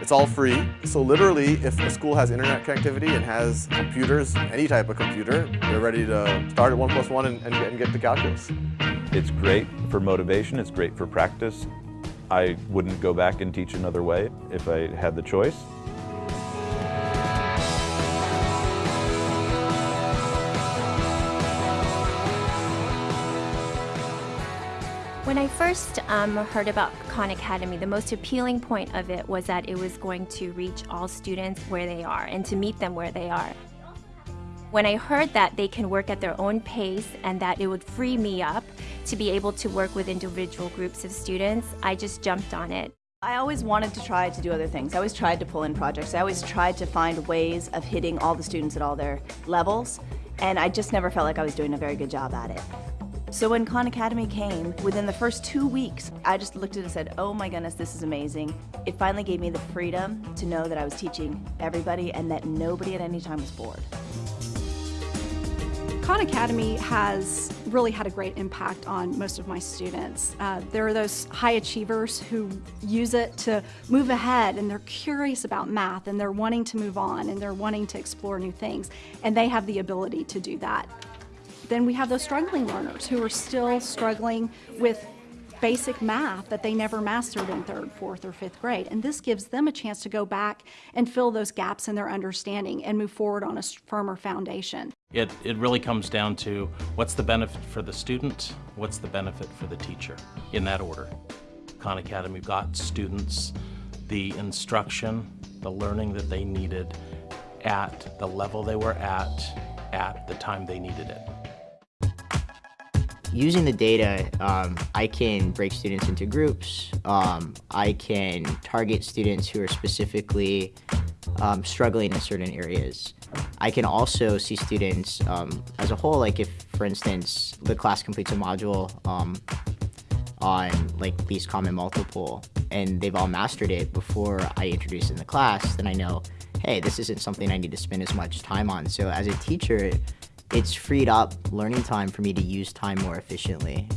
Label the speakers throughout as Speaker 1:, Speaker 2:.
Speaker 1: It's all free. So literally, if a school has internet connectivity and has computers, any type of computer, they're ready to start at one plus one and, and, get, and get to calculus.
Speaker 2: It's great for motivation, it's great for practice. I wouldn't go back and teach another way if I had the choice.
Speaker 3: When I first um, heard about Khan Academy, the most appealing point of it was that it was going to reach all students where they are and to meet them where they are. When I heard that they can work at their own pace and that it would free me up to be able to work with individual groups of students, I just jumped on it.
Speaker 4: I always wanted to try to do other things. I always tried to pull in projects. I always tried to find ways of hitting all the students at all their levels, and I just never felt like I was doing a very good job at it. So when Khan Academy came, within the first two weeks, I just looked at it and said, oh my goodness, this is amazing. It finally gave me the freedom to know that I was teaching everybody and that nobody at any time was bored.
Speaker 5: Khan Academy has really had a great impact on most of my students. Uh, there are those high achievers who use it to move ahead and they're curious about math and they're wanting to move on and they're wanting to explore new things and they have the ability to do that. Then we have those struggling learners who are still struggling with basic math that they never mastered in third, fourth, or fifth grade. And this gives them a chance to go back and fill those gaps in their understanding and move forward on a firmer foundation.
Speaker 6: It, it really comes down to what's the benefit for the student, what's the benefit for the teacher, in that order. Khan Academy got students the instruction, the learning that they needed at the level they were at, at the time they needed it.
Speaker 7: Using the data, um, I can break students into groups. Um, I can target students who are specifically um, struggling in certain areas. I can also see students um, as a whole, like if, for instance, the class completes a module um, on like least common multiple and they've all mastered it before I introduce in the class, then I know, hey, this isn't something I need to spend as much time on. So as a teacher, it's freed up learning time for me to use time more efficiently.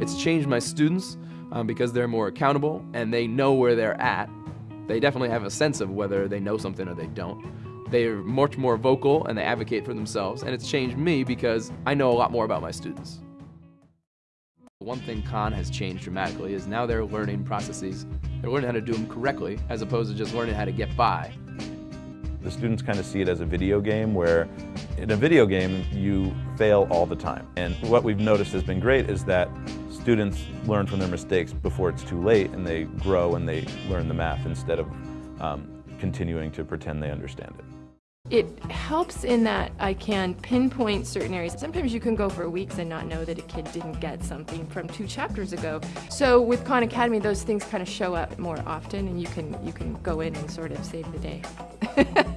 Speaker 8: It's changed my students um, because they're more accountable and they know where they're at. They definitely have a sense of whether they know something or they don't. They're much more vocal and they advocate for themselves and it's changed me because I know a lot more about my students. One thing Khan has changed dramatically is now they're learning processes. They're learning how to do them correctly as opposed to just learning how to get by.
Speaker 2: The students kind of see it as a video game where in a video game you fail all the time. And what we've noticed has been great is that students learn from their mistakes before it's too late and they grow and they learn the math instead of um, continuing to pretend they understand it.
Speaker 9: It helps in that I can pinpoint certain areas. Sometimes you can go for weeks and not know that a kid didn't get something from two chapters ago. So with Khan Academy, those things kind of show up more often and you can, you can go in and sort of save the day.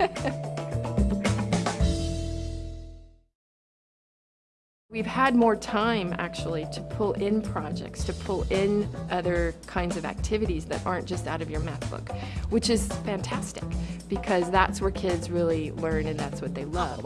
Speaker 9: We've had more time actually to pull in projects, to pull in other kinds of activities that aren't just out of your math book, which is fantastic because that's where kids really learn and that's what they love.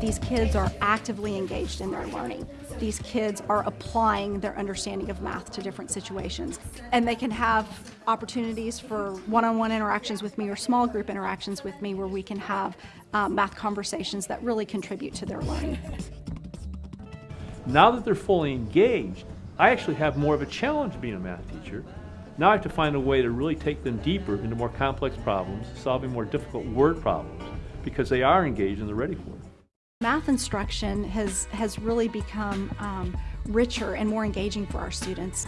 Speaker 5: These kids are actively engaged in their learning. These kids are applying their understanding of math to different situations. And they can have opportunities for one-on-one -on -one interactions with me or small group interactions with me where we can have um, math conversations that really contribute to their learning.
Speaker 10: Now that they're fully engaged, I actually have more of a challenge being a math teacher. Now I have to find a way to really take them deeper into more complex problems, solving more difficult word problems, because they are engaged and they're ready for it.
Speaker 5: Math instruction has, has really become um, richer and more engaging for our students.